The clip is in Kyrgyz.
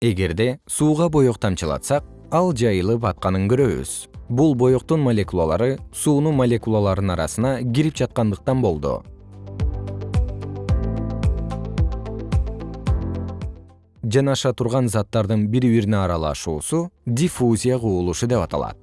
эгерде сууга боек тамчылатсак ал жайылып атканын көрөбүз. Бул боектун молекулалары суунун молекулаларынын арасына кирип жаткандыктан болду. Жанаша турган заттардын бири бирине аралашуусу диффузия кубулушу деп аталат.